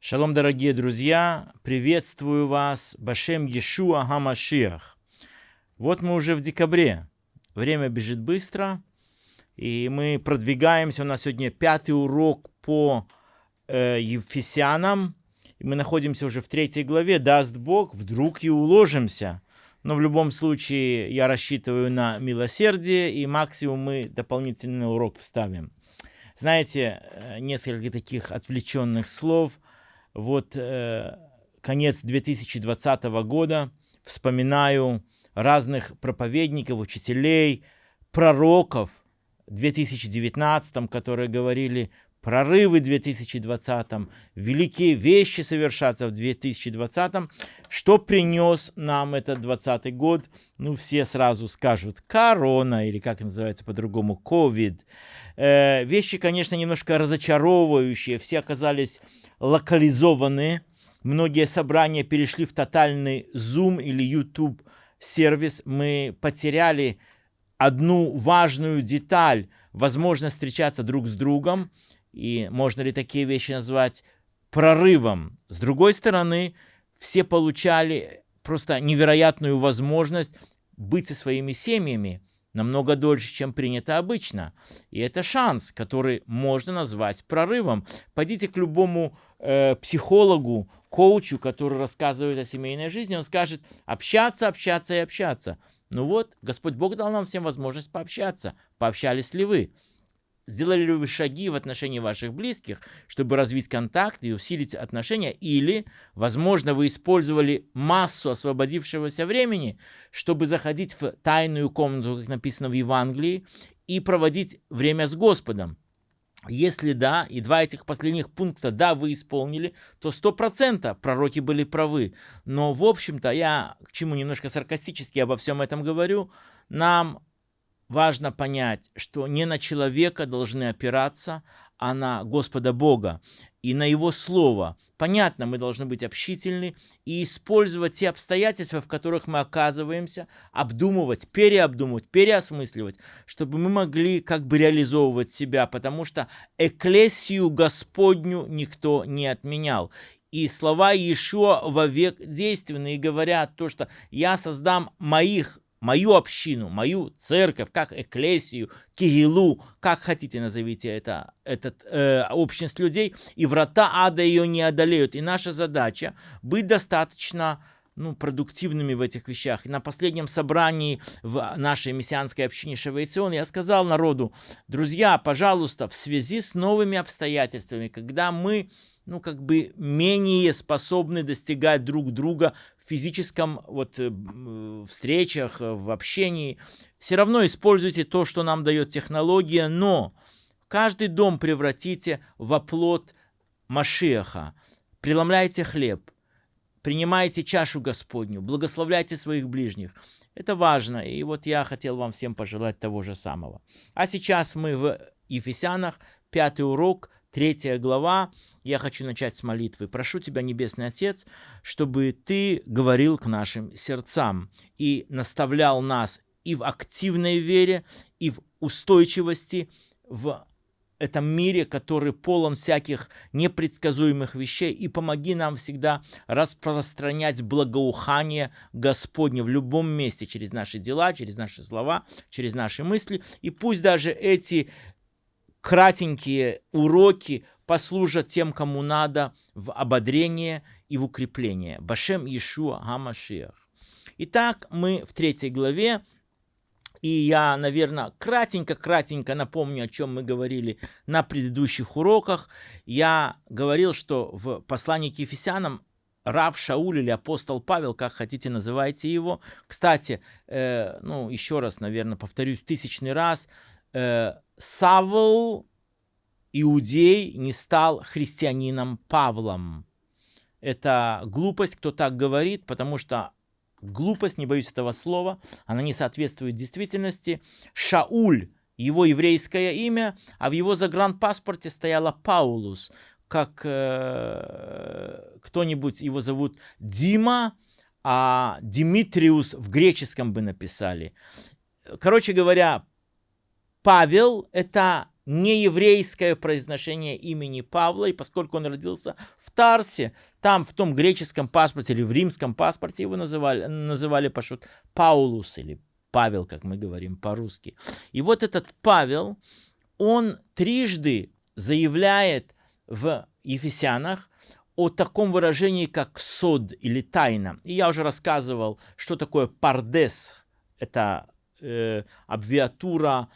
Шалом, дорогие друзья! Приветствую вас, בשם ישוע המשיח. Вот мы уже в декабре. Время бежит быстро, и мы продвигаемся. У нас сегодня пятый урок по э, Ефесянам. И мы находимся уже в третьей главе. Даст Бог, вдруг и уложимся. Но в любом случае я рассчитываю на милосердие, и максимум мы дополнительный урок вставим. Знаете, э, несколько таких отвлеченных слов – вот э, конец 2020 года, вспоминаю разных проповедников, учителей, пророков в 2019, которые говорили прорывы в 2020, великие вещи совершаться в 2020. Что принес нам этот 20 год? Ну, все сразу скажут корона, или как называется по-другому, ковид. Э, вещи, конечно, немножко разочаровывающие. Все оказались локализованы. Многие собрания перешли в тотальный Zoom или YouTube сервис. Мы потеряли одну важную деталь, возможность встречаться друг с другом. И можно ли такие вещи назвать прорывом? С другой стороны, все получали просто невероятную возможность быть со своими семьями намного дольше, чем принято обычно. И это шанс, который можно назвать прорывом. Пойдите к любому э, психологу, коучу, который рассказывает о семейной жизни, он скажет общаться, общаться и общаться. Ну вот, Господь Бог дал нам всем возможность пообщаться. Пообщались ли вы? Сделали ли вы шаги в отношении ваших близких, чтобы развить контакт и усилить отношения? Или, возможно, вы использовали массу освободившегося времени, чтобы заходить в тайную комнату, как написано в Евангелии, и проводить время с Господом? Если да, и два этих последних пункта да, вы исполнили, то сто процентов пророки были правы. Но, в общем-то, я к чему немножко саркастически обо всем этом говорю, нам важно понять, что не на человека должны опираться, а на Господа Бога и на Его Слово. Понятно, мы должны быть общительны и использовать те обстоятельства, в которых мы оказываемся, обдумывать, переобдумывать, переосмысливать, чтобы мы могли как бы реализовывать себя, потому что эклесию Господню никто не отменял. И слова Иешуа вовек действенны и говорят то, что «я создам моих мою общину, мою церковь, как эклесию, кириллу, как хотите назовите это, этот э, общность людей, и врата ада ее не одолеют. И наша задача быть достаточно ну, продуктивными в этих вещах. И на последнем собрании в нашей мессианской общине Шавейцион я сказал народу, друзья, пожалуйста, в связи с новыми обстоятельствами, когда мы ну, как бы менее способны достигать друг друга в физическом вот э, встречах, э, в общении. Все равно используйте то, что нам дает технология, но каждый дом превратите в оплот Машеха. Преломляйте хлеб, принимайте чашу Господню, благословляйте своих ближних. Это важно, и вот я хотел вам всем пожелать того же самого. А сейчас мы в Ефесянах, пятый урок – Третья глава. Я хочу начать с молитвы. Прошу Тебя, Небесный Отец, чтобы Ты говорил к нашим сердцам и наставлял нас и в активной вере, и в устойчивости в этом мире, который полон всяких непредсказуемых вещей, и помоги нам всегда распространять благоухание Господне в любом месте, через наши дела, через наши слова, через наши мысли, и пусть даже эти кратенькие уроки послужат тем, кому надо, в ободрение и в укрепление. Башем Иешуа Гамашиах. Итак, мы в третьей главе, и я, наверное, кратенько-кратенько напомню, о чем мы говорили на предыдущих уроках. Я говорил, что в послании к Ефесянам Рав Шауль или апостол Павел, как хотите называйте его. Кстати, э, ну, еще раз, наверное, повторюсь тысячный раз, э, Савл, иудей, не стал христианином Павлом. Это глупость, кто так говорит, потому что глупость, не боюсь этого слова, она не соответствует действительности. Шауль, его еврейское имя, а в его загранпаспорте стояло Паулус. Как э, кто-нибудь его зовут Дима, а Димитриус в греческом бы написали. Короче говоря, Павел – это нееврейское произношение имени Павла, и поскольку он родился в Тарсе, там в том греческом паспорте или в римском паспорте его называли, называли пошут Паулус или Павел, как мы говорим по-русски. И вот этот Павел, он трижды заявляет в Ефесянах о таком выражении, как сод или тайна. И я уже рассказывал, что такое пардес. Это э, абвиатура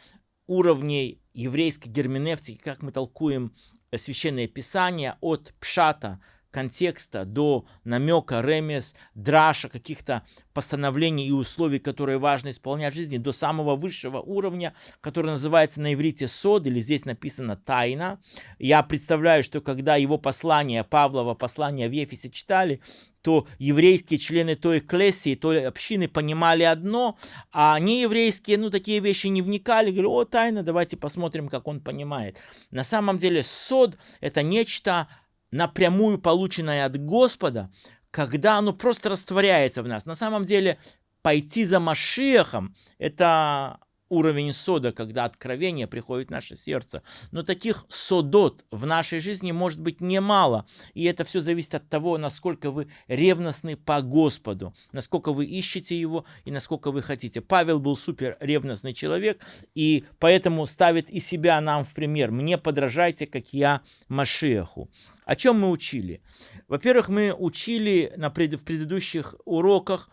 уровней еврейской герменевтики, как мы толкуем священное писание от пшата, контекста до намека, ремес, драша, каких-то постановлений и условий, которые важно исполнять в жизни, до самого высшего уровня, который называется на иврите сод, или здесь написано тайна. Я представляю, что когда его послание, Павлова послание в Ефесе читали, то еврейские члены той клессии, той общины понимали одно, а нееврейские, ну, такие вещи не вникали, говорили, о, тайна, давайте посмотрим, как он понимает. На самом деле сод – это нечто напрямую полученное от Господа, когда оно просто растворяется в нас. На самом деле, пойти за Машехом – это уровень сода, когда откровение приходит в наше сердце. Но таких содот в нашей жизни может быть немало. И это все зависит от того, насколько вы ревностны по Господу, насколько вы ищете Его и насколько вы хотите. Павел был супер ревностный человек, и поэтому ставит и себя нам в пример. Мне подражайте, как я Машеху. О чем мы учили? Во-первых, мы учили на пред, в предыдущих уроках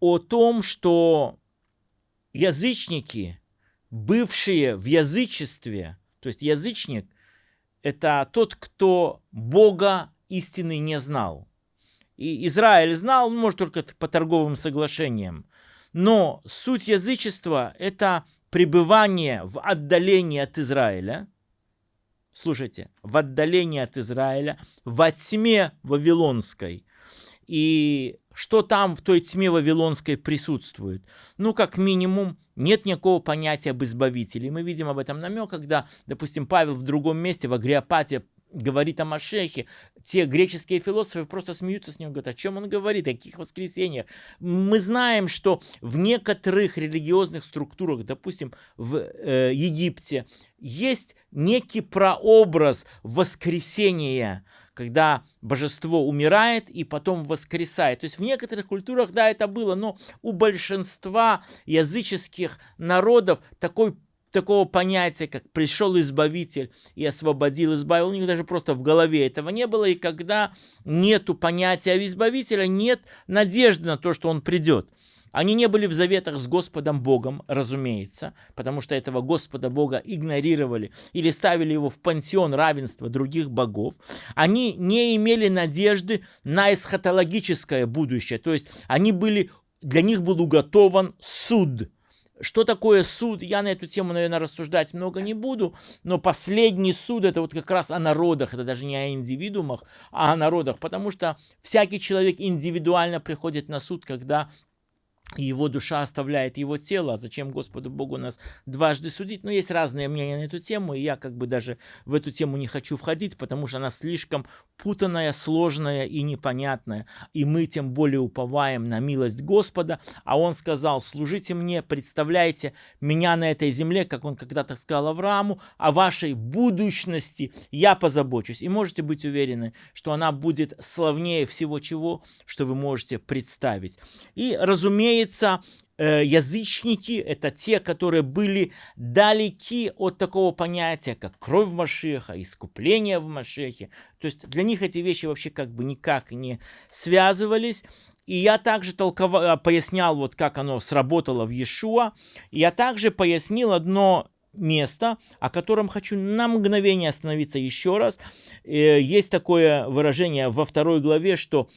о том, что язычники, бывшие в язычестве, то есть язычник, это тот, кто Бога истины не знал. И Израиль знал, может, только по торговым соглашениям. Но суть язычества – это пребывание в отдалении от Израиля. Слушайте, в отдалении от Израиля, во тьме Вавилонской. И что там в той тьме Вавилонской присутствует? Ну, как минимум, нет никакого понятия об избавителе. мы видим об этом намек, когда, допустим, Павел в другом месте, в Агриопате, говорит о Машехе, те греческие философы просто смеются с ним, говорят, о чем он говорит, о каких воскресениях. Мы знаем, что в некоторых религиозных структурах, допустим, в э, Египте, есть некий прообраз воскресения, когда божество умирает и потом воскресает. То есть в некоторых культурах, да, это было, но у большинства языческих народов такой такого понятия, как пришел избавитель и освободил, избавил. У них даже просто в голове этого не было. И когда нету понятия избавителя, нет надежды на то, что он придет. Они не были в заветах с Господом Богом, разумеется, потому что этого Господа Бога игнорировали или ставили его в пансион равенства других богов. Они не имели надежды на эсхатологическое будущее, то есть они были, для них был уготован суд. Что такое суд? Я на эту тему, наверное, рассуждать много не буду, но последний суд это вот как раз о народах, это даже не о индивидуумах, а о народах, потому что всякий человек индивидуально приходит на суд, когда и его душа оставляет его тело. А зачем Господу Богу нас дважды судить? Но есть разные мнения на эту тему, и я как бы даже в эту тему не хочу входить, потому что она слишком путанная, сложная и непонятная. И мы тем более уповаем на милость Господа. А он сказал, служите мне, представляйте меня на этой земле, как он когда-то сказал Аврааму, о вашей будущности я позабочусь. И можете быть уверены, что она будет славнее всего чего, что вы можете представить. И, разумеется, разумеется, э, язычники – это те, которые были далеки от такого понятия, как кровь в Машеха, искупление в Машехе. То есть для них эти вещи вообще как бы никак не связывались. И я также толковал, э, пояснял, вот как оно сработало в Иешуа. Я также пояснил одно место, о котором хочу на мгновение остановиться еще раз. Э, есть такое выражение во второй главе, что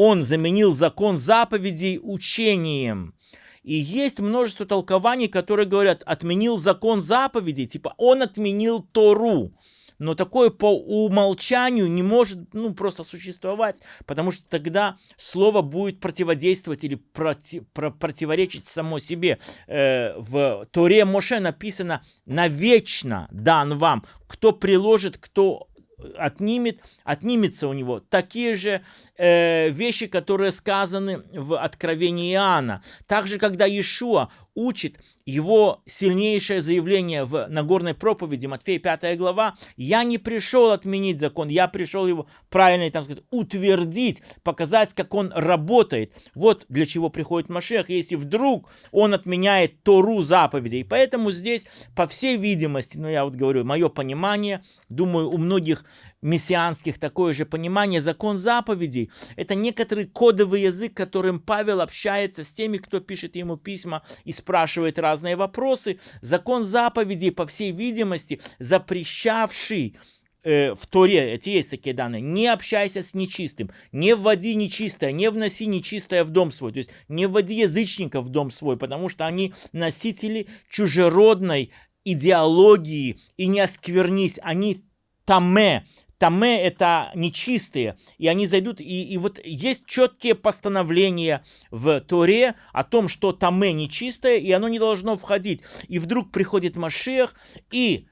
он заменил закон заповедей учением. И есть множество толкований, которые говорят, отменил закон заповедей, типа он отменил Тору. Но такое по умолчанию не может ну, просто существовать, потому что тогда слово будет противодействовать или проти, про, противоречить само себе. Э, в Торе Моше написано «навечно дан вам». Кто приложит, кто отнимет, отнимется у него такие же э, вещи, которые сказаны в Откровении Иоанна. Также, когда Иешуа учит его сильнейшее заявление в Нагорной проповеди, Матфея 5 глава, «Я не пришел отменить закон, я пришел его правильно, там сказать, утвердить, показать, как он работает». Вот для чего приходит Машех, если вдруг он отменяет Тору заповедей. Поэтому здесь, по всей видимости, ну я вот говорю, мое понимание, думаю, у многих мессианских такое же понимание, закон заповедей – это некоторый кодовый язык, которым Павел общается с теми, кто пишет ему письма и спрашивает разные вопросы. Закон заповедей, по всей видимости, запрещавший э, в Торе, эти есть такие данные, не общайся с нечистым, не вводи нечистое, не вноси нечистое в дом свой, то есть не вводи язычников в дом свой, потому что они носители чужеродной идеологии и не осквернись, они таме, Таме – это нечистые, и они зайдут, и, и вот есть четкие постановления в Торе о том, что Таме нечистое, и оно не должно входить. И вдруг приходит Машех, и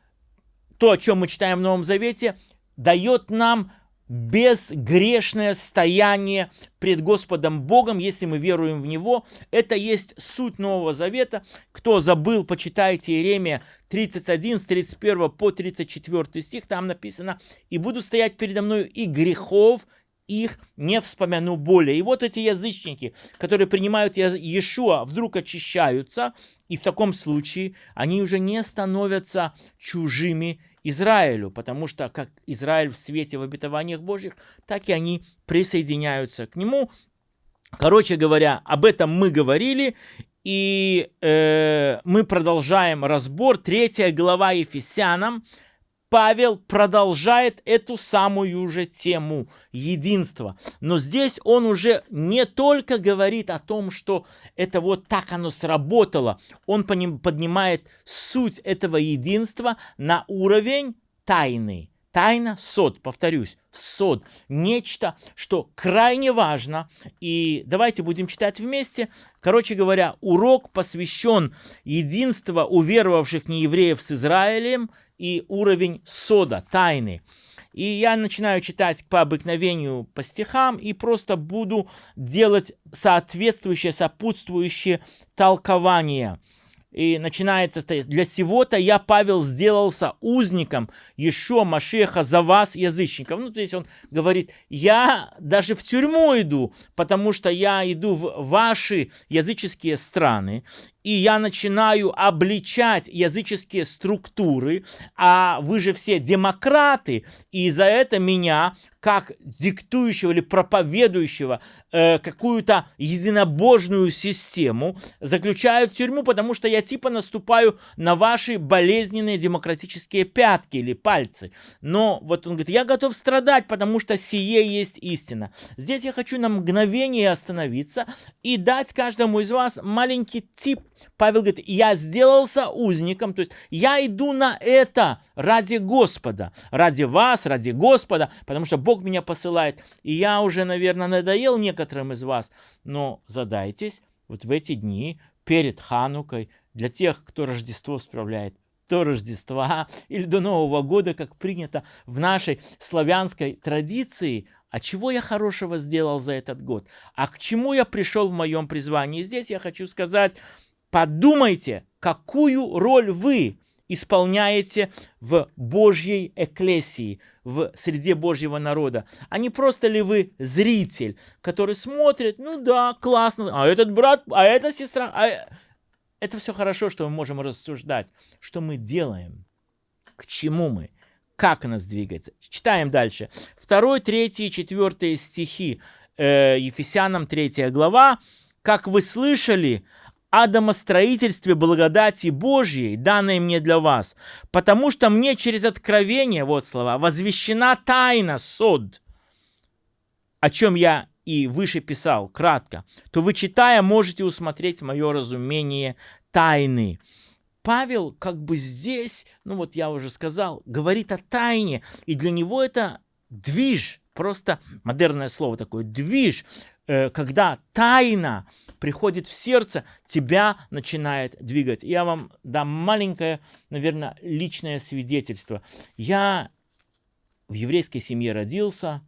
то, о чем мы читаем в Новом Завете, дает нам безгрешное стояние пред Господом Богом, если мы веруем в Него. Это есть суть Нового Завета. Кто забыл, почитайте Иеремия 31, с 31 по 34 стих, там написано, «И буду стоять передо мною и грехов их не вспомяну более». И вот эти язычники, которые принимают Иешуа, вдруг очищаются, и в таком случае они уже не становятся чужими Израилю, потому что как Израиль в свете в обетованиях Божьих, так и они присоединяются к нему. Короче говоря, об этом мы говорили, и э, мы продолжаем разбор. Третья глава Ефесянам – Павел продолжает эту самую же тему единства. Но здесь он уже не только говорит о том, что это вот так оно сработало. Он поднимает суть этого единства на уровень тайны. Тайна, сод, повторюсь, сод. Нечто, что крайне важно. И давайте будем читать вместе. Короче говоря, урок посвящен единству уверовавших неевреев с Израилем – и уровень сода, тайны. И я начинаю читать по обыкновению по стихам и просто буду делать соответствующее, сопутствующее толкование – и начинается стоять. Для сего-то я, Павел, сделался узником еще Машеха за вас, язычников. Ну, то есть он говорит, я даже в тюрьму иду, потому что я иду в ваши языческие страны, и я начинаю обличать языческие структуры, а вы же все демократы, и за это меня, как диктующего или проповедующего э, какую-то единобожную систему, заключают в тюрьму, потому что я типа наступаю на ваши болезненные демократические пятки или пальцы. Но вот он говорит, я готов страдать, потому что сие есть истина. Здесь я хочу на мгновение остановиться и дать каждому из вас маленький тип Павел говорит, я сделался узником, то есть я иду на это ради Господа, ради вас, ради Господа, потому что Бог меня посылает. И я уже, наверное, надоел некоторым из вас, но задайтесь вот в эти дни перед Ханукой, для тех, кто Рождество справляет, до Рождества или до Нового года, как принято в нашей славянской традиции, а чего я хорошего сделал за этот год? А к чему я пришел в моем призвании? Здесь я хочу сказать, Подумайте, какую роль вы исполняете в Божьей эклесии, в среде Божьего народа. А не просто ли вы зритель, который смотрит, ну да, классно, а этот брат, а эта сестра, а... Э, это все хорошо, что мы можем рассуждать, что мы делаем, к чему мы, как нас двигается. Читаем дальше. Второй, третий, четвертый стихи э, Ефесянам 3 глава. «Как вы слышали, о домостроительстве благодати Божьей, данной мне для вас, потому что мне через откровение, вот слова, возвещена тайна, сод, о чем я и выше писал, кратко, то вы, читая, можете усмотреть мое разумение тайны. Павел как бы здесь, ну вот я уже сказал, говорит о тайне, и для него это движ, просто модерное слово такое, движ, когда тайна приходит в сердце, тебя начинает двигать. Я вам дам маленькое, наверное, личное свидетельство. Я в еврейской семье родился,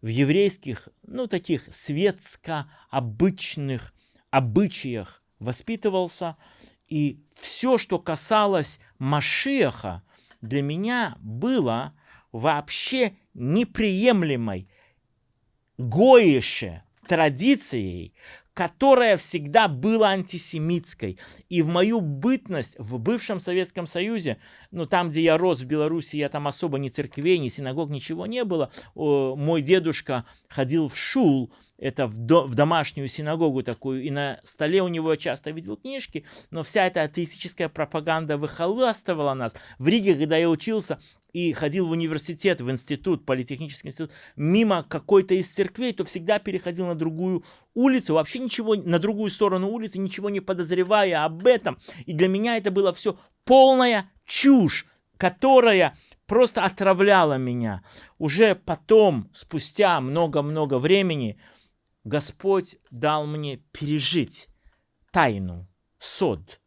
в еврейских, ну, таких светско-обычных обычаях воспитывался, И все, что касалось Машеха, для меня было вообще неприемлемой гоише традицией, которая всегда была антисемитской. И в мою бытность в бывшем Советском Союзе, ну там, где я рос в Беларуси, я там особо ни церквей, ни синагог, ничего не было. Мой дедушка ходил в шул, это в, до, в домашнюю синагогу такую, и на столе у него часто видел книжки, но вся эта атеистическая пропаганда выхоластывала нас. В Риге, когда я учился и ходил в университет, в институт, политехнический институт, мимо какой-то из церквей, то всегда переходил на другую улицу, вообще ничего, на другую сторону улицы, ничего не подозревая об этом. И для меня это было все полная чушь которая просто отравляла меня. Уже потом, спустя много-много времени, Господь дал мне пережить тайну, сод.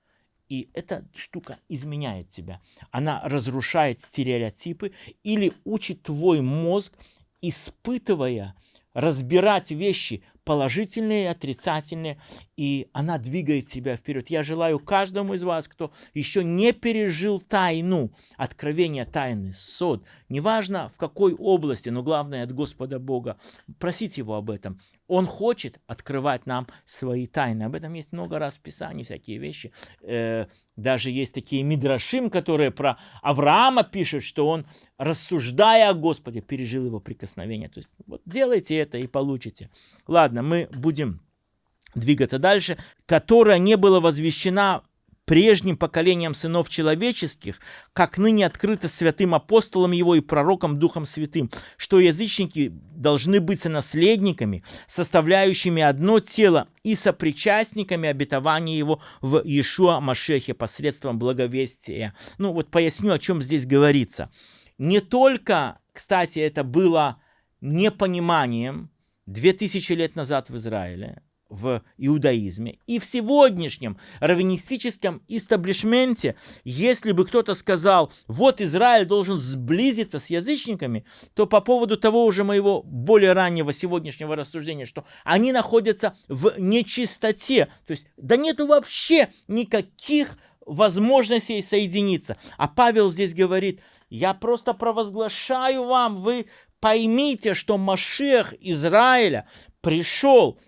И эта штука изменяет тебя. Она разрушает стереотипы или учит твой мозг, испытывая, разбирать вещи положительные отрицательные, и она двигает тебя вперед. Я желаю каждому из вас, кто еще не пережил тайну, откровение тайны, сод, неважно в какой области, но главное от Господа Бога, просить Его об этом. Он хочет открывать нам свои тайны. Об этом есть много раз в Писании, всякие вещи. Э, даже есть такие мидрашим, которые про Авраама пишут, что он, рассуждая о Господе, пережил его прикосновение. То есть вот делайте это и получите. Ладно, мы будем двигаться дальше. Которая не была возвещена прежним поколением сынов человеческих, как ныне открыто святым апостолом его и пророком Духом Святым, что язычники должны быть наследниками, составляющими одно тело и сопричастниками обетования его в Иешуа Машехе посредством благовестия. Ну вот поясню, о чем здесь говорится. Не только, кстати, это было непониманием 2000 лет назад в Израиле, в иудаизме. И в сегодняшнем раввинистическом истаблишменте, если бы кто-то сказал, вот Израиль должен сблизиться с язычниками, то по поводу того уже моего более раннего сегодняшнего рассуждения, что они находятся в нечистоте, то есть да нету вообще никаких возможностей соединиться. А Павел здесь говорит, я просто провозглашаю вам, вы поймите, что Машех Израиля пришел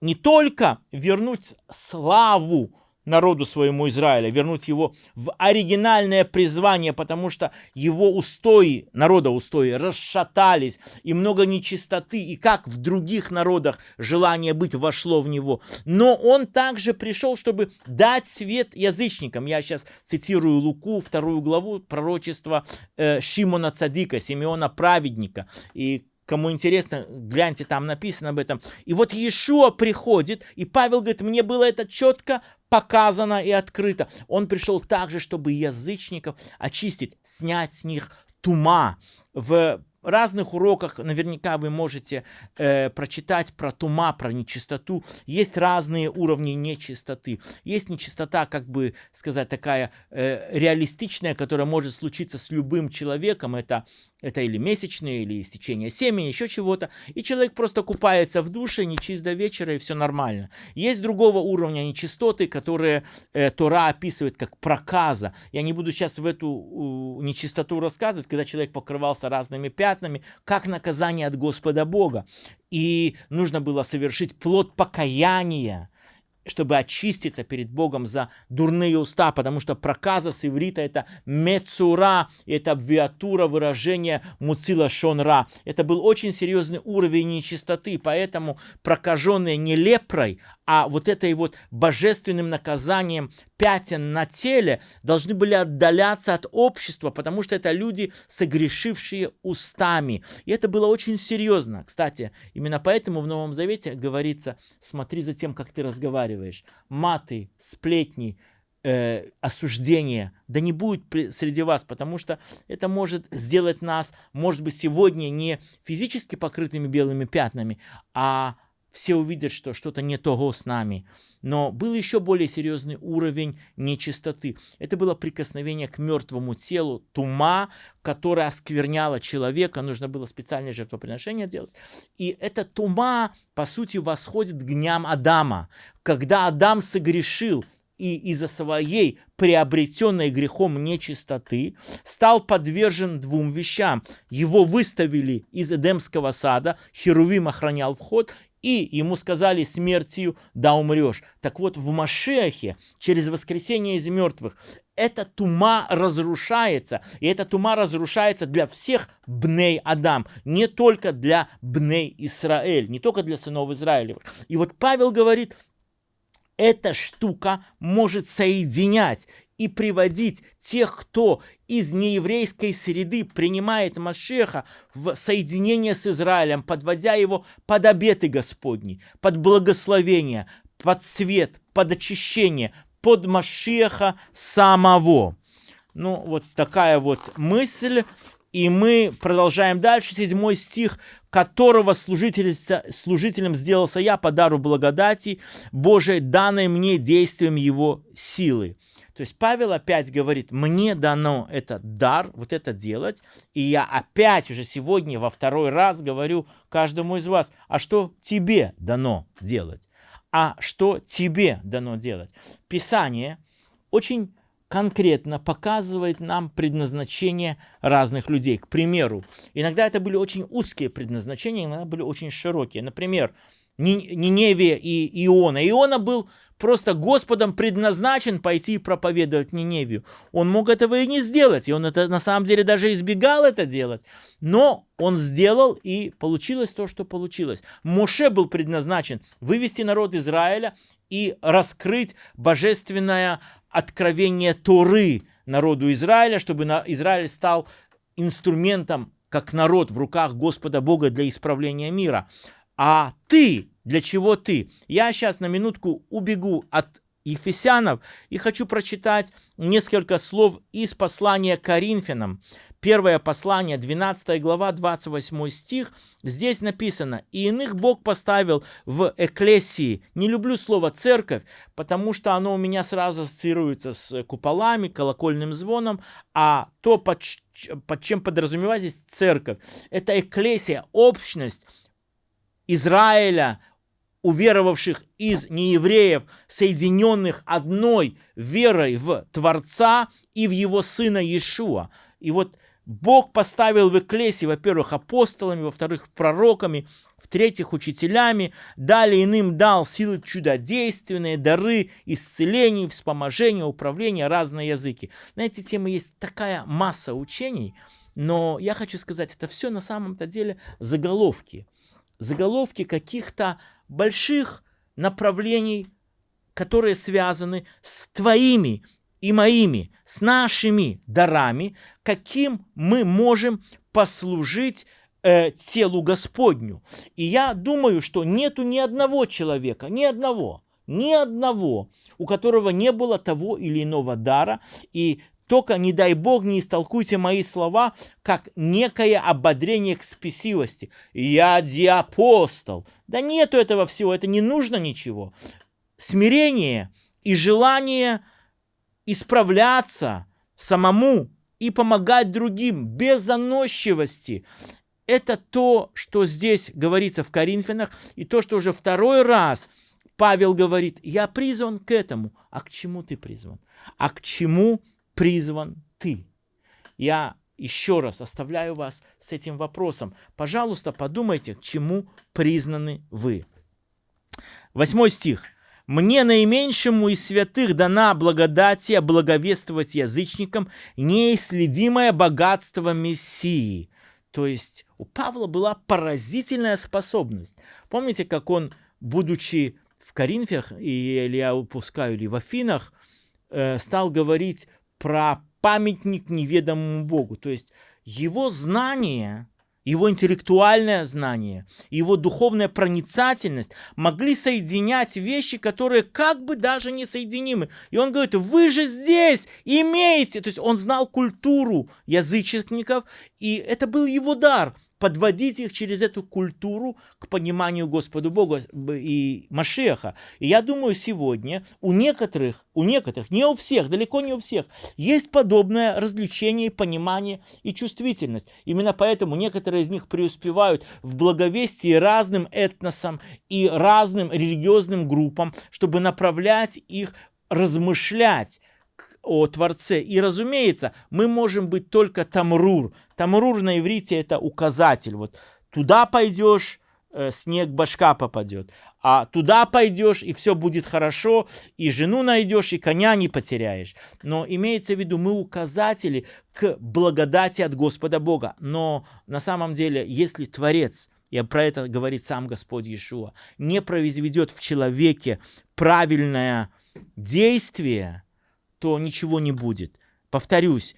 не только вернуть славу народу своему Израиля, вернуть его в оригинальное призвание, потому что его устои, народа устои, расшатались, и много нечистоты, и как в других народах желание быть вошло в него. Но он также пришел, чтобы дать свет язычникам. Я сейчас цитирую Луку, вторую главу пророчества э, Шимона Цадика, Симеона Праведника. И Кому интересно, гляньте, там написано об этом. И вот Иешуа приходит, и Павел говорит, мне было это четко показано и открыто. Он пришел также, чтобы язычников очистить, снять с них тума. В разных уроках наверняка вы можете э, прочитать про тума, про нечистоту. Есть разные уровни нечистоты. Есть нечистота, как бы сказать, такая э, реалистичная, которая может случиться с любым человеком. Это, это или месячные, или истечение семени, еще чего-то. И человек просто купается в душе, нечист до вечера, и все нормально. Есть другого уровня нечистоты, которые э, Тора описывает как проказа. Я не буду сейчас в эту э, нечистоту рассказывать, когда человек покрывался разными пятнами, пятнами, как наказание от Господа Бога. И нужно было совершить плод покаяния, чтобы очиститься перед Богом за дурные уста, потому что проказа с иврита это мецура, это абвиатура выражения муцила шонра. Это был очень серьезный уровень нечистоты, поэтому прокаженные не лепрой, а вот этой вот божественным наказанием пятен на теле должны были отдаляться от общества, потому что это люди, согрешившие устами. И это было очень серьезно. Кстати, именно поэтому в Новом Завете говорится, смотри за тем, как ты разговариваешь. Маты, сплетни, э, осуждение, да не будет среди вас, потому что это может сделать нас, может быть, сегодня не физически покрытыми белыми пятнами, а все увидят, что что-то не того с нами. Но был еще более серьезный уровень нечистоты. Это было прикосновение к мертвому телу, тума, которая оскверняла человека. Нужно было специальное жертвоприношение делать. И эта тума, по сути, восходит к дням Адама. Когда Адам согрешил, и из-за своей приобретенной грехом нечистоты стал подвержен двум вещам. Его выставили из Эдемского сада, Херувим охранял вход, и ему сказали смертью да умрешь. Так вот, в Машехе, через воскресение из мертвых, эта тума разрушается. И эта тума разрушается для всех бней Адам, не только для бней Израиль, не только для сынов Израилевых. И вот Павел говорит, эта штука может соединять и приводить тех, кто из нееврейской среды принимает Машеха в соединение с Израилем, подводя его под обеты Господни, под благословение, под свет, под очищение, под Машеха самого. Ну, вот такая вот мысль. И мы продолжаем дальше. Седьмой стих. «Которого служителем сделался я по дару благодати Божией, данной мне действием его силы». То есть Павел опять говорит, мне дано этот дар, вот это делать, и я опять уже сегодня во второй раз говорю каждому из вас, а что тебе дано делать? а что тебе дано делать. Писание очень конкретно показывает нам предназначение разных людей. К примеру, иногда это были очень узкие предназначения, иногда были очень широкие. Например, Ниневия и Иона. Иона был просто Господом предназначен пойти и проповедовать Ниневию. Он мог этого и не сделать, и он это на самом деле даже избегал это делать. Но он сделал, и получилось то, что получилось. Моше был предназначен вывести народ Израиля и раскрыть божественное откровение Торы народу Израиля, чтобы Израиль стал инструментом, как народ в руках Господа Бога для исправления мира. А ты для чего ты? Я сейчас на минутку убегу от Ефесянов и хочу прочитать несколько слов из послания Коринфянам. Первое послание, 12 глава, 28 стих. Здесь написано, «И иных Бог поставил в эклесии». Не люблю слово «церковь», потому что оно у меня сразу ассоциируется с куполами, колокольным звоном, а то, под, под чем подразумевать здесь церковь, это эклесия, общность Израиля, уверовавших из неевреев, соединенных одной верой в Творца и в его Сына Иешуа. И вот Бог поставил в Экклесии, во-первых, апостолами, во-вторых, пророками, в-третьих, учителями, далее иным дал силы чудодейственные, дары, исцелений, вспоможения, управления, разные языки. На эти темы есть такая масса учений, но я хочу сказать, это все на самом-то деле заголовки. Заголовки каких-то больших направлений, которые связаны с твоими и моими, с нашими дарами, каким мы можем послужить э, телу Господню. И я думаю, что нету ни одного человека, ни одного, ни одного, у которого не было того или иного дара, и только, не дай Бог, не истолкуйте мои слова, как некое ободрение к спесивости. Я диапостол. Да нету этого всего, это не нужно ничего. Смирение и желание исправляться самому и помогать другим без заносчивости. Это то, что здесь говорится в Коринфянах, и то, что уже второй раз Павел говорит, я призван к этому. А к чему ты призван? А к чему призван ты? Я еще раз оставляю вас с этим вопросом. Пожалуйста, подумайте, к чему признаны вы. Восьмой стих. «Мне наименьшему из святых дана благодатия благовествовать язычникам неисследимое богатство Мессии». То есть у Павла была поразительная способность. Помните, как он, будучи в Коринфях, или я упускаю, или в Афинах, э, стал говорить про памятник неведомому Богу. То есть его знание, его интеллектуальное знание, его духовная проницательность могли соединять вещи, которые как бы даже не соединимы. И он говорит, вы же здесь имеете. То есть он знал культуру язычников, и это был его дар – подводить их через эту культуру к пониманию Господу Бога и Машеха. И я думаю, сегодня у некоторых, у некоторых, не у всех, далеко не у всех, есть подобное развлечение, понимание и чувствительность. Именно поэтому некоторые из них преуспевают в благовестии разным этносам и разным религиозным группам, чтобы направлять их размышлять о Творце. И, разумеется, мы можем быть только тамрур. Тамрур на иврите это указатель. Вот туда пойдешь, э, снег башка попадет. А туда пойдешь, и все будет хорошо, и жену найдешь, и коня не потеряешь. Но имеется в виду, мы указатели к благодати от Господа Бога. Но на самом деле, если Творец, и про это говорит сам Господь Иешуа, не произведет в человеке правильное действие, то ничего не будет. Повторюсь,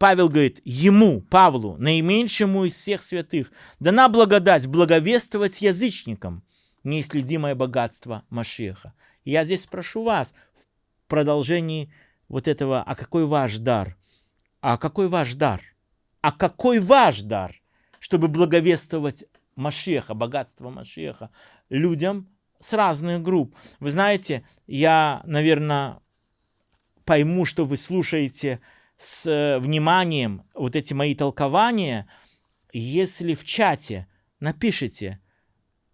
Павел говорит, ему, Павлу, наименьшему из всех святых, дана благодать благовествовать язычникам неисследимое богатство Машеха. Я здесь спрошу вас в продолжении вот этого, а какой ваш дар? А какой ваш дар? А какой ваш дар, чтобы благовествовать Машеха, богатство Машеха людям с разных групп? Вы знаете, я, наверное, пойму, что вы слушаете с э, вниманием вот эти мои толкования, если в чате напишите,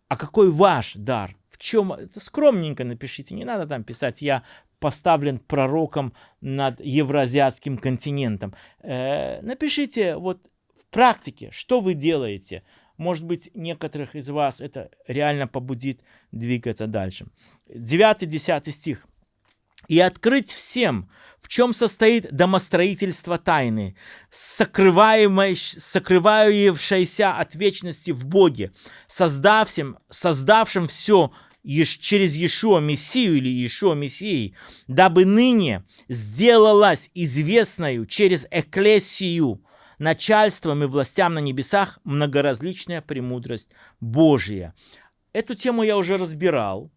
а какой ваш дар, в чем, скромненько напишите, не надо там писать, я поставлен пророком над евроазиатским континентом. Э, напишите вот в практике, что вы делаете. Может быть, некоторых из вас это реально побудит двигаться дальше. 9-10 стих и открыть всем, в чем состоит домостроительство тайны, сокрывающееся от вечности в Боге, создавшим, создавшим все через Иешуа Мессию или Иешуа Мессии, дабы ныне сделалась известною через Экклесию, начальством и властям на небесах многоразличная премудрость Божия. Эту тему я уже разбирал.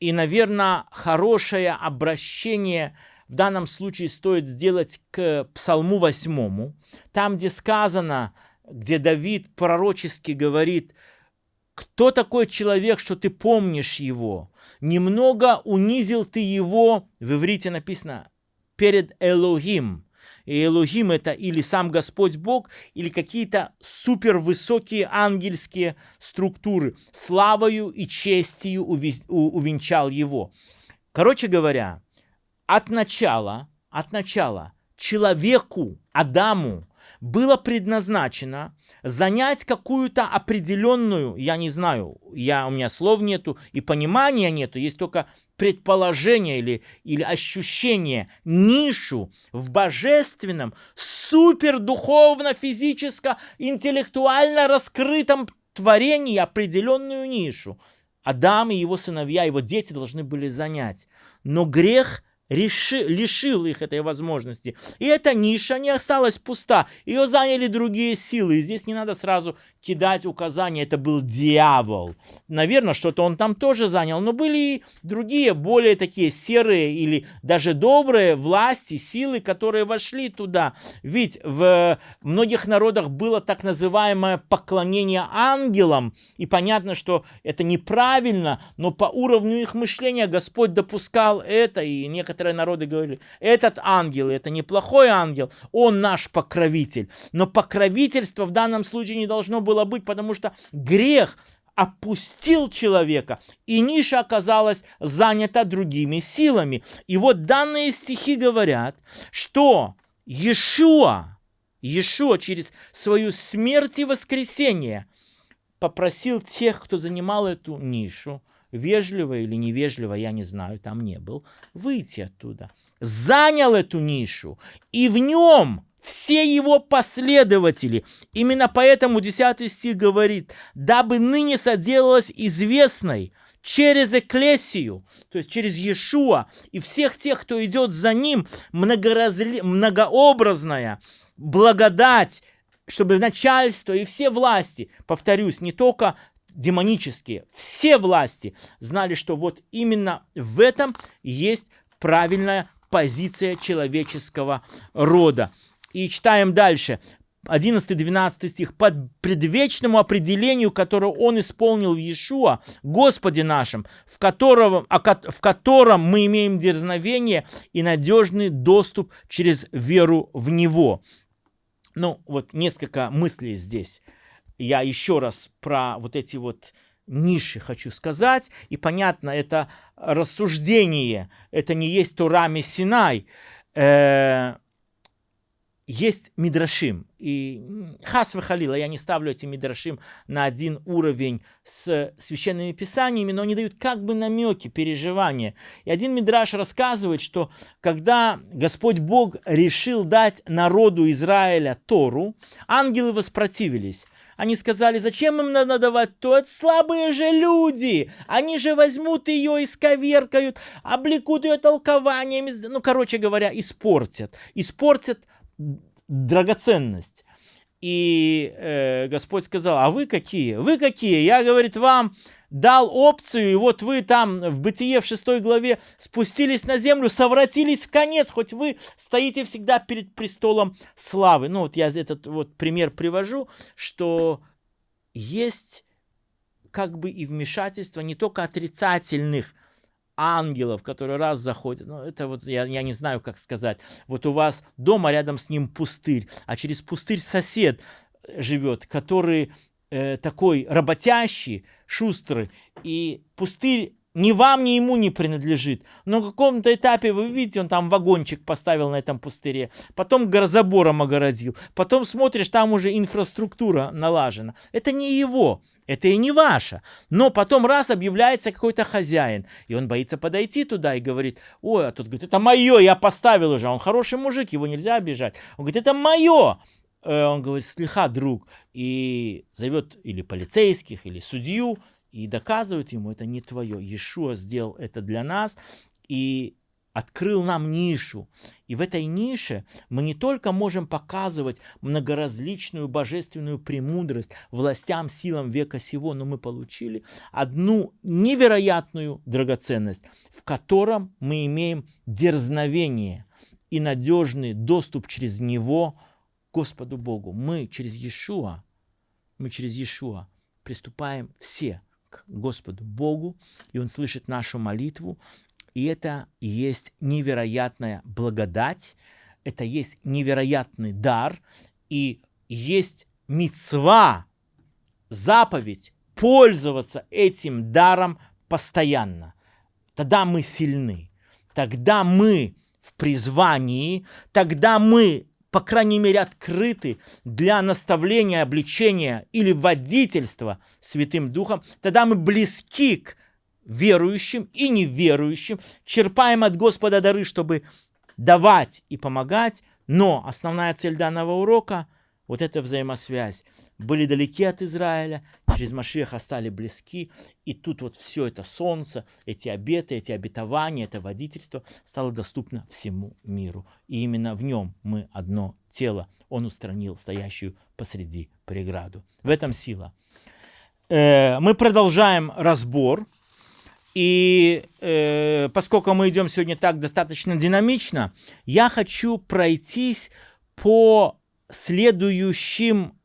И, наверное, хорошее обращение в данном случае стоит сделать к Псалму 8, там, где сказано, где Давид пророчески говорит, кто такой человек, что ты помнишь его? Немного унизил ты его, в иврите написано, перед Элохим. И Элохим это или сам Господь Бог, или какие-то супервысокие ангельские структуры. Славою и честью увенчал его. Короче говоря, от начала, от начала человеку, Адаму, было предназначено занять какую-то определенную, я не знаю, я, у меня слов нету и понимания нету, есть только предположение или, или ощущение, нишу в божественном, супердуховно, физическо, интеллектуально раскрытом творении определенную нишу. Адам и его сыновья, его дети должны были занять. Но грех – реши, лишил их этой возможности. И эта ниша не осталась пуста. Ее заняли другие силы. И здесь не надо сразу кидать указания. Это был дьявол. Наверное, что-то он там тоже занял. Но были и другие, более такие серые или даже добрые власти, силы, которые вошли туда. Ведь в многих народах было так называемое поклонение ангелам. И понятно, что это неправильно, но по уровню их мышления Господь допускал это. И некоторые некоторые народы говорили, этот ангел, это неплохой ангел, он наш покровитель. Но покровительство в данном случае не должно было быть, потому что грех опустил человека, и ниша оказалась занята другими силами. И вот данные стихи говорят, что Иешуа, Иешуа через свою смерть и воскресение попросил тех, кто занимал эту нишу, вежливо или невежливо, я не знаю, там не был, выйти оттуда. Занял эту нишу, и в нем все его последователи. Именно поэтому 10 стих говорит, дабы ныне соделалась известной через Экклесию, то есть через Иешуа, и всех тех, кто идет за ним, многоразли... многообразная благодать, чтобы начальство и все власти, повторюсь, не только демонические, все власти знали, что вот именно в этом есть правильная позиция человеческого рода. И читаем дальше. 11-12 стих. «Под предвечному определению, которое он исполнил в Иешуа, Господе нашем, в котором, в котором мы имеем дерзновение и надежный доступ через веру в Него». Ну, вот несколько мыслей здесь я еще раз про вот эти вот ниши хочу сказать. И понятно, это рассуждение, это не есть Тура Мессинай. Э, есть мидрашим. И хас халила, я не ставлю эти мидрашим на один уровень с священными писаниями, но они дают как бы намеки, переживания. И один мидраш рассказывает, что когда Господь Бог решил дать народу Израиля Тору, ангелы воспротивились. Они сказали, зачем им надо давать то? Это слабые же люди. Они же возьмут ее, исковеркают, облекут ее толкованиями. Ну, короче говоря, испортят. Испортят драгоценность. И э, Господь сказал, а вы какие? Вы какие? Я, говорит, вам дал опцию, и вот вы там в Бытие в 6 главе спустились на землю, совратились в конец, хоть вы стоите всегда перед престолом славы. Ну вот я этот вот пример привожу, что есть как бы и вмешательство не только отрицательных ангелов, которые раз заходят. Ну, это вот, я, я не знаю, как сказать. Вот у вас дома рядом с ним пустырь, а через пустырь сосед живет, который э, такой работящий, шустрый. И пустырь ни вам, ни ему не принадлежит. Но на каком-то этапе, вы видите, он там вагончик поставил на этом пустыре, потом забором огородил, потом смотришь, там уже инфраструктура налажена. Это не его, это и не ваше. Но потом раз объявляется какой-то хозяин, и он боится подойти туда и говорит, ой, а тут говорит, это мое, я поставил уже, он хороший мужик, его нельзя обижать. Он говорит, это мое. Э, он говорит, слегка, друг, и зовет или полицейских, или судью, и доказывают ему, это не твое. Иешуа сделал это для нас и открыл нам нишу. И в этой нише мы не только можем показывать многоразличную божественную премудрость властям, силам века сего, но мы получили одну невероятную драгоценность, в котором мы имеем дерзновение и надежный доступ через него к Господу Богу. Мы через Иешуа, мы через Иешуа приступаем все к Господу Богу, и Он слышит нашу молитву. И это есть невероятная благодать, это есть невероятный дар, и есть мецва, заповедь пользоваться этим даром постоянно. Тогда мы сильны, тогда мы в призвании, тогда мы по крайней мере, открыты для наставления, обличения или водительства Святым Духом, тогда мы близки к верующим и неверующим, черпаем от Господа дары, чтобы давать и помогать, но основная цель данного урока – вот эта взаимосвязь. Были далеки от Израиля, через Машеха стали близки, и тут вот все это солнце, эти обеты, эти обетования, это водительство стало доступно всему миру. И именно в нем мы одно тело. Он устранил стоящую посреди преграду. В этом сила. Э, мы продолжаем разбор. И э, поскольку мы идем сегодня так достаточно динамично, я хочу пройтись по следующим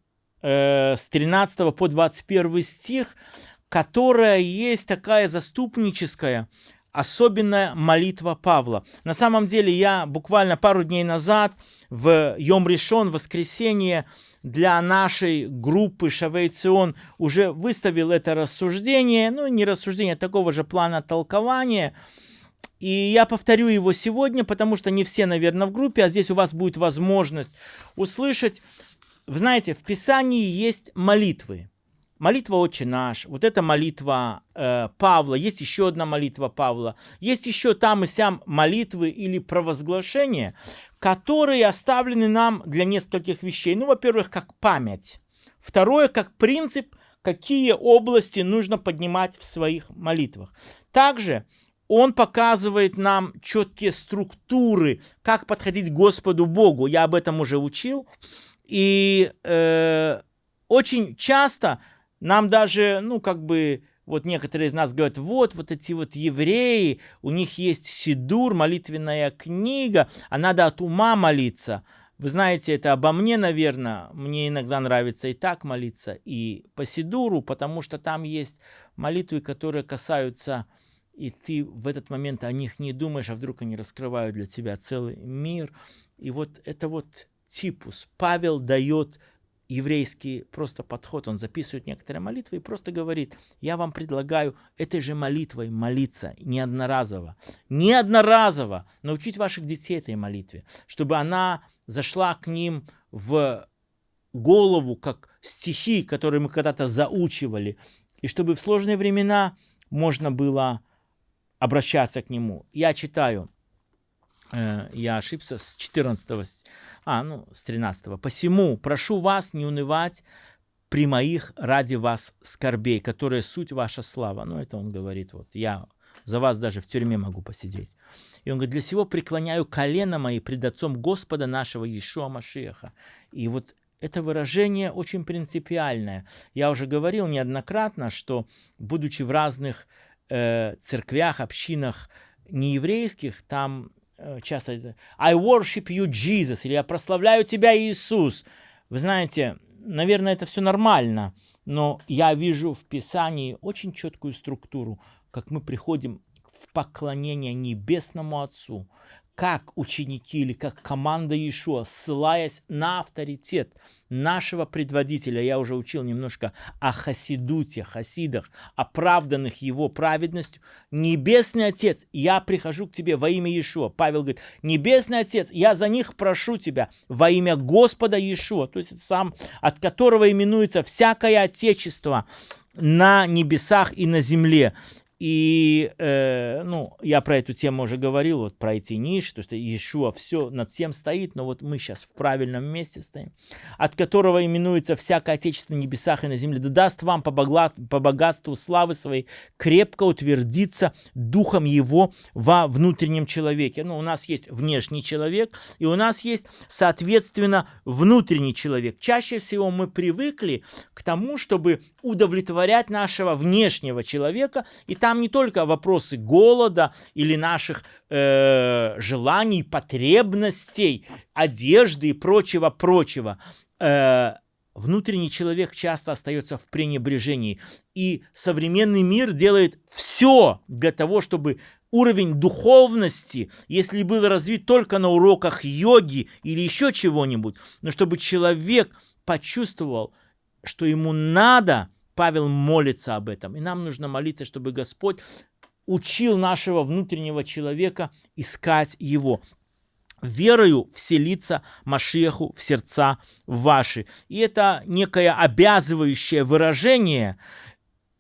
э, с 13 по 21 стих, которая есть такая заступническая, особенная молитва Павла. На самом деле я буквально пару дней назад в Йом Решон, воскресенье, для нашей группы Шавейцион уже выставил это рассуждение, ну не рассуждение, а такого же плана толкования – и я повторю его сегодня, потому что не все, наверное, в группе, а здесь у вас будет возможность услышать. Вы знаете, в Писании есть молитвы. Молитва «Отче наш», вот эта молитва э, Павла, есть еще одна молитва Павла, есть еще там и сям молитвы или провозглашения, которые оставлены нам для нескольких вещей. Ну, во-первых, как память. Второе, как принцип, какие области нужно поднимать в своих молитвах. Также он показывает нам четкие структуры, как подходить к Господу Богу. Я об этом уже учил. И э, очень часто нам даже, ну, как бы, вот некоторые из нас говорят, вот, вот эти вот евреи, у них есть сидур, молитвенная книга, а надо от ума молиться. Вы знаете, это обо мне, наверное. Мне иногда нравится и так молиться, и по сидуру, потому что там есть молитвы, которые касаются и ты в этот момент о них не думаешь, а вдруг они раскрывают для тебя целый мир. И вот это вот типус. Павел дает еврейский просто подход. Он записывает некоторые молитвы и просто говорит, я вам предлагаю этой же молитвой молиться не одноразово. Не одноразово научить ваших детей этой молитве, чтобы она зашла к ним в голову, как стихи, которые мы когда-то заучивали, и чтобы в сложные времена можно было обращаться к нему. Я читаю я ошибся с 14, а, ну, с 13. «Посему прошу вас не унывать при моих ради вас скорбей, которые суть ваша слава». Ну, это он говорит, вот, я за вас даже в тюрьме могу посидеть. И он говорит, для сего преклоняю колено мои пред Отцом Господа нашего Иешуа Машиаха. И вот это выражение очень принципиальное. Я уже говорил неоднократно, что, будучи в разных э, церквях, общинах нееврейских, там Э, часто I worship you, Jesus, или я прославляю тебя, Иисус. Вы знаете, наверное, это все нормально, но я вижу в Писании очень четкую структуру, как мы приходим в поклонение Небесному Отцу, как ученики или как команда Иешуа, ссылаясь на авторитет нашего предводителя, я уже учил немножко о хасидуте, хасидах, оправданных его праведностью, Небесный Отец, я прихожу к тебе во имя Иешуа. Павел говорит, Небесный Отец, я за них прошу тебя во имя Господа Иешуа, то есть это сам, от которого именуется всякое Отечество на небесах и на земле. И, э, ну, я про эту тему уже говорил, вот про эти ниши, то что Иешуа все над всем стоит, но вот мы сейчас в правильном месте стоим, от которого именуется всякое отечество на небесах и на земле, да даст вам по, богла, по богатству славы своей крепко утвердиться духом его во внутреннем человеке. Ну, у нас есть внешний человек, и у нас есть, соответственно, внутренний человек. Чаще всего мы привыкли к тому, чтобы удовлетворять нашего внешнего человека, и там не только вопросы голода или наших э, желаний, потребностей, одежды и прочего-прочего. Э, внутренний человек часто остается в пренебрежении. И современный мир делает все для того, чтобы уровень духовности, если был развит только на уроках йоги или еще чего-нибудь, но чтобы человек почувствовал, что ему надо Павел молится об этом. И нам нужно молиться, чтобы Господь учил нашего внутреннего человека искать Его. Верою вселиться Машеху в сердца ваши. И это некое обязывающее выражение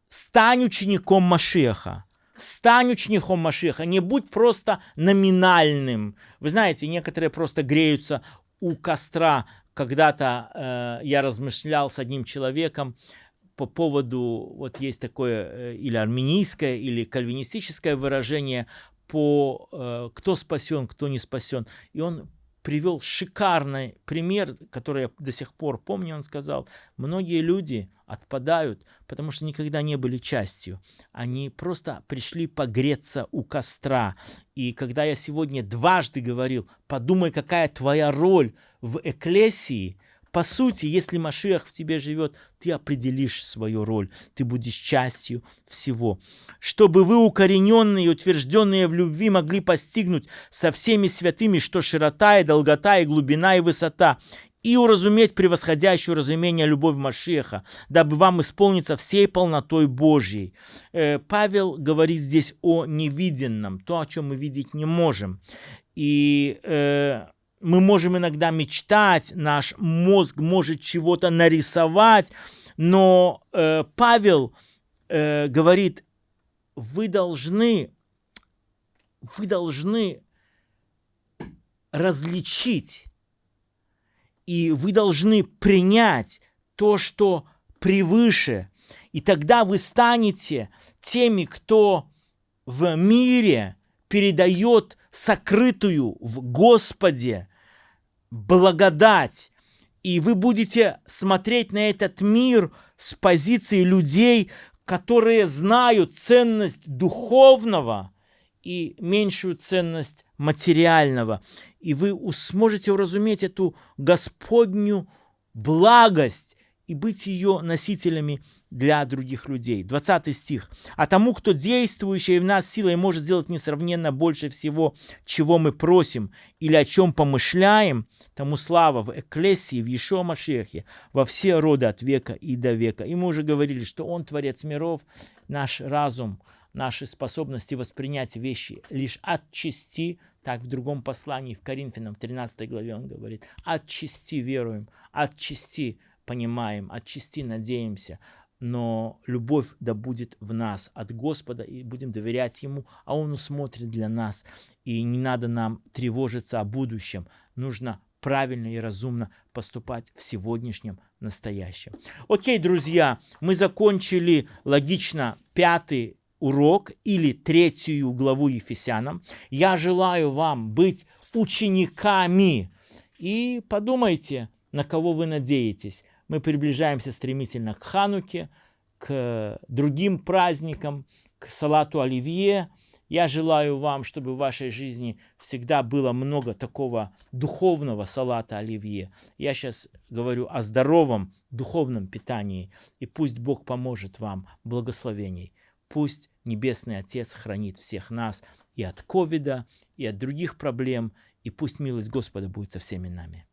«стань учеником Машеха». Стань учеником Машеха, не будь просто номинальным. Вы знаете, некоторые просто греются у костра. Когда-то э, я размышлял с одним человеком, по поводу, вот есть такое э, или армянийское, или кальвинистическое выражение по э, кто спасен, кто не спасен. И он привел шикарный пример, который я до сих пор помню, он сказал, многие люди отпадают, потому что никогда не были частью. Они просто пришли погреться у костра. И когда я сегодня дважды говорил, подумай, какая твоя роль в эклесии, по сути, если Машиах в тебе живет, ты определишь свою роль, ты будешь частью всего. Чтобы вы, укорененные и утвержденные в любви, могли постигнуть со всеми святыми, что широта и долгота и глубина и высота, и уразуметь превосходящую разумение любовь Машеха, дабы вам исполниться всей полнотой Божьей. Э, Павел говорит здесь о невиденном, то, о чем мы видеть не можем. И э, мы можем иногда мечтать, наш мозг может чего-то нарисовать, но э, Павел э, говорит, вы должны, вы должны различить, и вы должны принять то, что превыше, и тогда вы станете теми, кто в мире передает сокрытую в Господе благодать, и вы будете смотреть на этот мир с позиции людей, которые знают ценность духовного и меньшую ценность материального. И вы сможете уразуметь эту Господню благость и быть ее носителями для других людей. 20 стих. «А тому, кто действующий в нас силой может сделать несравненно больше всего, чего мы просим или о чем помышляем, тому слава в Экклесии, в Ешо Машехе, во все роды от века и до века». И мы уже говорили, что Он Творец миров, наш разум, наши способности воспринять вещи лишь от части, так в другом послании, в Коринфянам, в 13 главе он говорит, от части веруем, от части понимаем, от части надеемся, но любовь да будет в нас от Господа, и будем доверять Ему, а Он усмотрит для нас. И не надо нам тревожиться о будущем, нужно правильно и разумно поступать в сегодняшнем настоящем. Окей, друзья, мы закончили логично пятый урок или третью главу Ефесянам. Я желаю вам быть учениками. И подумайте, на кого вы надеетесь мы приближаемся стремительно к Хануке, к другим праздникам, к салату Оливье. Я желаю вам, чтобы в вашей жизни всегда было много такого духовного салата Оливье. Я сейчас говорю о здоровом духовном питании. И пусть Бог поможет вам благословений. Пусть Небесный Отец хранит всех нас и от ковида, и от других проблем. И пусть милость Господа будет со всеми нами.